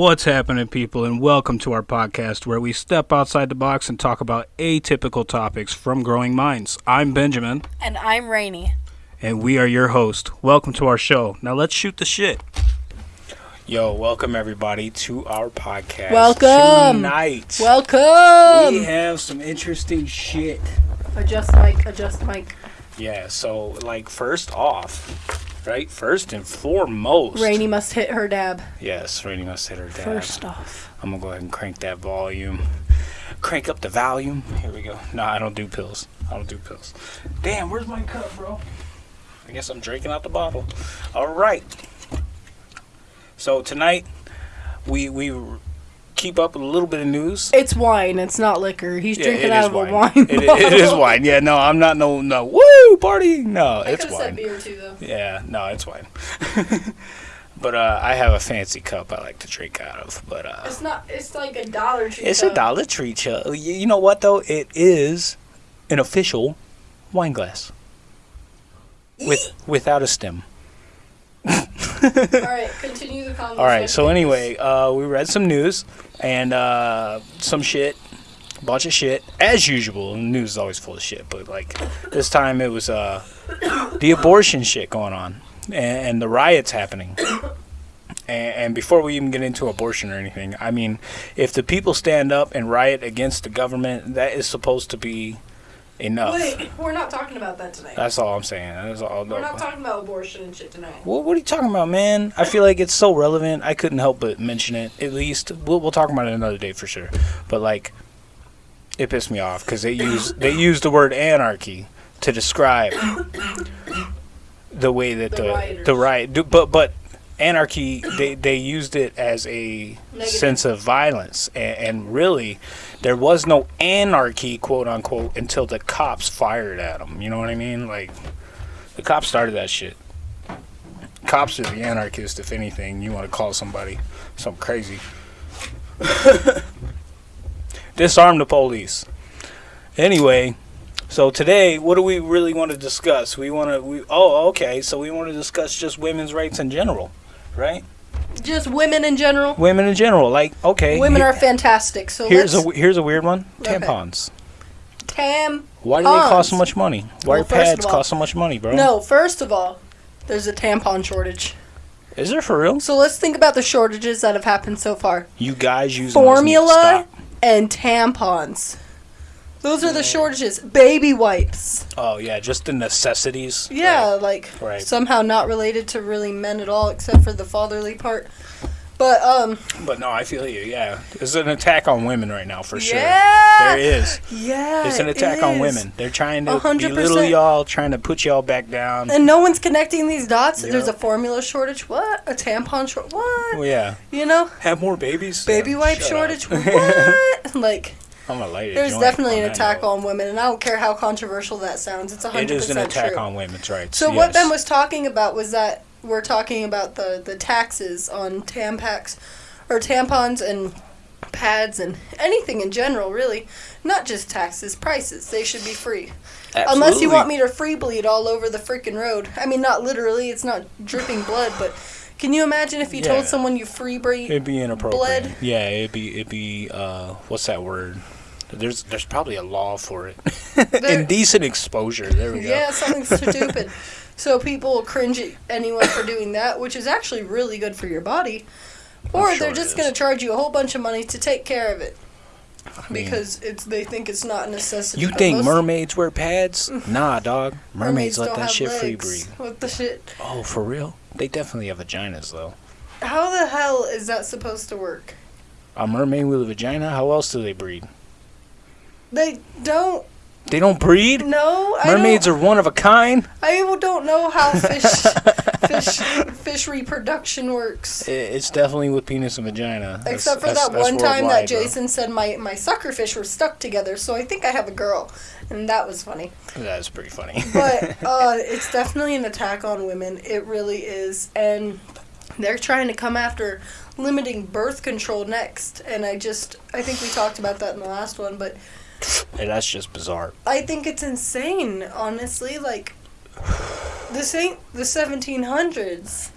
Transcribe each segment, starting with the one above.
What's happening, people, and welcome to our podcast where we step outside the box and talk about atypical topics from growing minds. I'm Benjamin, And I'm Rainy. and we are your host. Welcome to our show. Now let's shoot the shit. Yo, welcome everybody to our podcast. Welcome. Tonight, Welcome. we have some interesting shit. Adjust mic, adjust mic. Yeah, so, like, first off, right? First and foremost. Rainy must hit her dab. Yes, Rainy must hit her dab. First off. I'm gonna go ahead and crank that volume. Crank up the volume. Here we go. No, I don't do pills. I don't do pills. Damn, where's my cup, bro? I guess I'm drinking out the bottle. All right. So tonight, we we keep up with a little bit of news. It's wine, it's not liquor. He's Yeah, drinking out of a wine. wine. It, it is wine. Yeah, no, I'm not no no woo party. No, I it's wine. beer too, though. Yeah, no, it's wine. but uh, I have a fancy cup I like to drink out of. But uh, It's not. It's like a dollar tree. It's a. Dollar Tree. You you know what though? It is an official wine glass with without a stem. All right, continue the conversation. All right. So anyway, uh, we read some news and uh, some shit, bunch of shit as usual. The news is always full of shit, but like this time it was uh, the abortion shit going on and, and the riots happening. And, and before we even get into abortion or anything, I mean, if the people stand up and riot against the government, that is supposed to be enough. Wait, we're not talking about that tonight. That's all I'm saying. That's all. we're not talking about abortion and shit tonight. What, what are you talking about, man? I feel like it's so relevant. I couldn't help but mention it. At least we'll we'll talk about it another day for sure. But like, it pissed me off because they use they use the word anarchy to describe the way that The the the riot. do- But but anarchy they they used it as a Negative. sense of violence and, and really there was no anarchy quote unquote until the cops fired at them. You know what I mean? Like the cops started that shit cops are the anarchists if anything you want to call somebody something crazy disarm the police anyway so today what do we really want to discuss we want to we oh okay so we want to discuss just women's rights in general right Just women in general. women in general like okay Women are fantastic. So here's a here's a weird one Okay. tampons tam. why do they cost so much money why Well, do pads all- cost so much money bro No, first of all, there's a tampon shortage. is there for real So let's think about the shortages that have happened so far. you guys use Formula. And tampons. Those are the shortages. Baby wipes. oh yeah just the necessities Yeah, Right. like Right. somehow not related to really men at all, except for the fatherly part. But um, But no, I feel you. Yeah, it's an attack on women right now for sure. Yeah! There is. yeah, It's an it attack on women. They're trying to A hundred belittle y'all, trying to put y'all back down. And no one's connecting these dots. Yeah. There's a formula shortage. What? A tampon short? What? Well, yeah, You know, have more babies. baby wipe shortage. up. what? Like, I'm gonna light a there's definitely an attack note. on women, and I don't care how controversial that sounds. It's a It hundred is an attack true. on women's rights. So what. Ben was talking about was that we're talking about the the taxes on tampax or tampons and pads and anything in general really not just taxes prices they should be free unless you want me to free bleed all over the freaking road i mean not literally it's not dripping blood but can you imagine if you Yeah. told someone you free bleed It'd be inappropriate. blood? Yeah, it'd be it'd be uh, what's that word? There's there's probably a law for it. Indecent exposure. There we go. yeah something stupid so people cringe at anyone for doing that which is actually really good for your body or sure they're just going to charge you a whole bunch of money to take care of it I mean, because it's they think it's not a necessity. you think mermaids wear pads? Nah, dog. Mermaids, let don't that shit free legs. breathe. What the shit? Oh, for real? They definitely have vaginas though. How the hell is that supposed to work? A mermaid with a vagina? How else do they breed? They don't They don't breed? Mermaids I are one of a kind? I don't know how fish fish fish reproduction works. It's definitely with penis and vagina. That's- Except for that's- that that's one time that worldwide, bro. Jason said my my sucker fish were stuck together, so I think I have a girl, and that was funny. That's pretty funny. But uh, it's definitely an attack on women. It really is, and they're trying to come after limiting birth control next. And I just, I think we talked about that in the last one, but Hey, that's just bizarre. I think it's insane. Honestly, like this ain't the 1700s.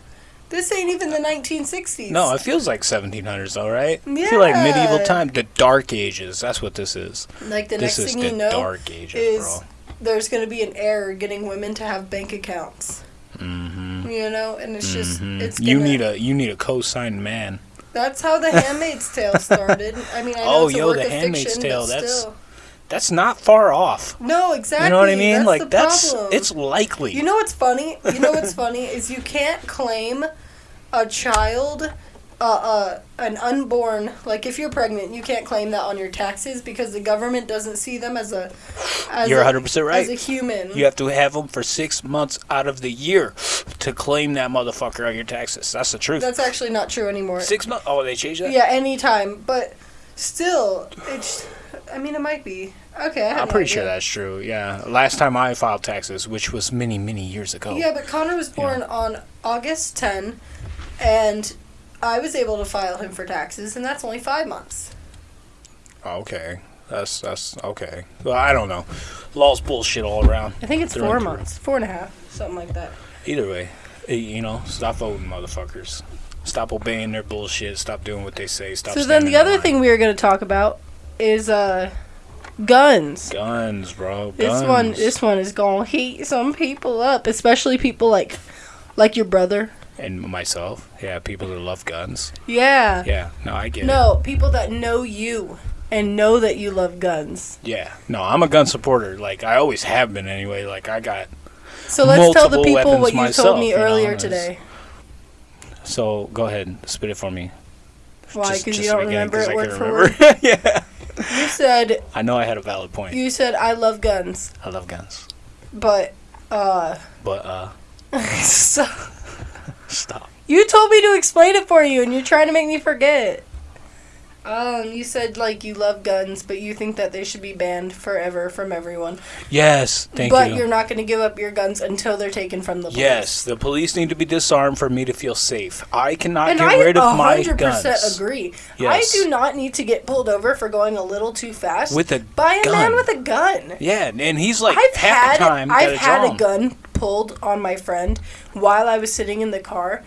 This ain't even the 1960s. No, it feels like 1700s, though, right? I feel like medieval time, the Dark Ages. That's what this is. Like the this next thing you know Dark Ages, is bro. there's going to be an error getting women to have bank accounts. Mm-hmm. You know, and it's just it's you gonna- need a you need a co-signed man. That's how the Handmaid's Tale started. I mean, I know Oh, it's a yo, work The of Handmaid's fiction, Tale, that's- still. That's not far off. No, exactly. You know what I mean? That's like that's problem. it's likely. You know what's funny? You know what's funny is you can't claim a child, uh, uh, an unborn. Like if you're pregnant, you can't claim that on your taxes because the government doesn't see them as a. As You're a- 100% right. As a human. you have to have them for six months out of the year to claim that motherfucker on your taxes. That's the truth. That's actually not true anymore. six months. Oh, they changed that. Yeah, anytime, but still, it's. I mean, it might be. Okay, I have I'm no pretty sure that's true. Yeah, last time I filed taxes, which was many many years ago. Yeah, but Connor was born on August 10, and I was able to file him for taxes, and that's only five months. Okay, that's that's okay. Well, I don't know. Law's bullshit all around. I think it's Through four and through. months, four and a half, something like that. Either way, eh, you know, stop voting, motherfuckers. Stop obeying their bullshit. Stop doing what they say. Stop. so then the other line. thing we were going to talk about is uh, guns. Guns, bro. Guns. This one, this one is gonna heat some people up, especially people like, like your brother. and myself. Yeah, people that love guns. Yeah. Yeah, no, I get it. No, people that know you and know that you love guns. Yeah, no, I'm a gun supporter. Like I always have been anyway. Like I got. So let's tell the people what you myself, told me you know, earlier today. So go ahead, spit it for me. Why? Because you don't remember it word can for remember. word. yeah. You said I know I had a valid point. you said I love guns, I love guns, but uh, but uh, so stop. you told me to explain it for you, and you're trying to make me forget. Um, you said like you love guns, but you think that they should be banned forever from everyone. Yes, thank but you. But you're not going to give up your guns until they're taken from the police. Yes, the police need to be disarmed for me to feel safe. I cannot and get I rid of my 100% agree. Yes. I do not need to get pulled over for going a little too fast with a by a man with a gun. yeah, and he's like I've half had the time. I've had a gun pulled on my friend while I was sitting in the car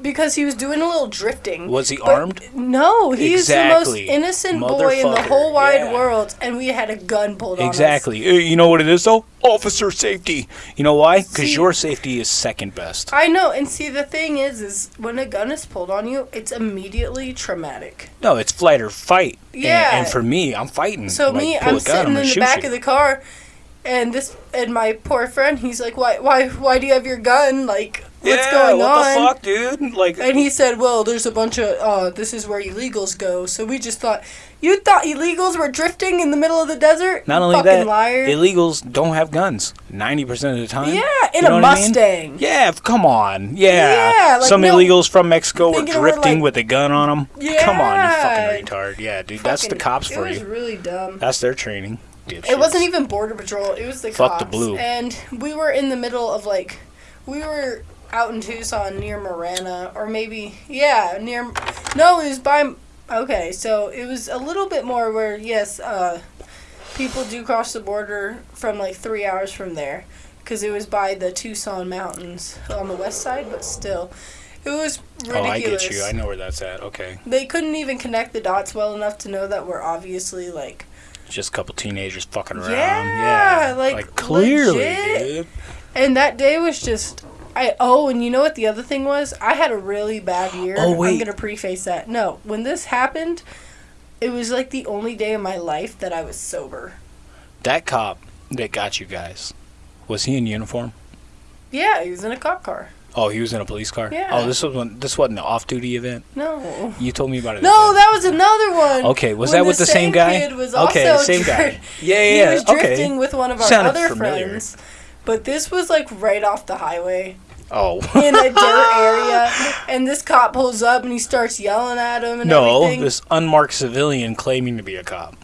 because he was doing a little drifting. Was he armed? No, he's the most innocent boy in the whole wide yeah. world, and we had a gun pulled on us. Exactly. Uh, You know what it is though? Officer safety. You know why? Because your safety is second best. I know, and see the thing is, is when a gun is pulled on you, it's immediately traumatic. No, it's flight or fight. And- Yeah. And, for me, I'm fighting. So Like, me, I'm sitting gonna in the back you. of the car, and this and my poor friend, he's like, "Why, why, why do you have your gun? Like, what's yeah, going what on?" What the fuck, dude? Like, And he said, "Well, there's a bunch of uh, this is where illegals go." So we just thought, you thought illegals were drifting in the middle of the desert? not You only fucking that, liar. illegals don't have guns. Ninety percent of the time. yeah, in You know a what I mean? Mustang. Yeah, come on. Yeah. Yeah, like, Some no, illegals from Mexico were drifting like- with a gun on them. Yeah, Come on, you fucking retard. Yeah, dude, that's the Fucking- cops it for was you. really dumb. That's their training. It wasn't even border patrol. It was the Fuck the cops. blue. And we were in the middle of like, we were out in Tucson near Marana, or maybe yeah, near. No, it was by. Okay, so it was a little bit more where yes, uh, people do cross the border from like three hours from there, because it was by the Tucson mountains on the west side, but still, it was ridiculous. Oh, I get you. I know where that's at. Okay. They couldn't even connect the dots well enough to know that we're obviously like Just a couple teenagers fucking around. Yeah, Yeah. like, clearly, legit. dude. And that day was just I oh, and you know what the other thing was? I had a really bad year. Oh, I'm gonna preface that. No, when this happened, it was like the only day of my life that I was sober. That cop that got you guys, was he in uniform? Yeah, he was in a cop car. Oh, he was in a police car. Yeah. Oh, this was one. This wasn't an off-duty event. No. You told me about it. No, that was another one. Okay, was When that with the same guy? Kid was Okay, same guy. dri- Yeah, He yeah. was okay. drifting with one of our Sounded other familiar. friends. But this was like right off the highway. Oh. in a dirt area, and this cop pulls up and he starts yelling at him and no, everything. this unmarked civilian claiming to be a cop.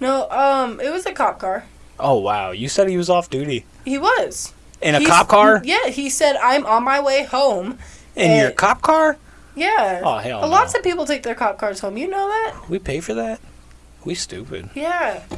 No, um, it was a cop car. Oh wow, you said he was off duty He was in a He's- cop car. Yeah, he said I'm on my way home. In your cop car? Yeah. Oh hell no. Lots of people take their cop cars home. You know that? we pay for that. We stupid. Yeah.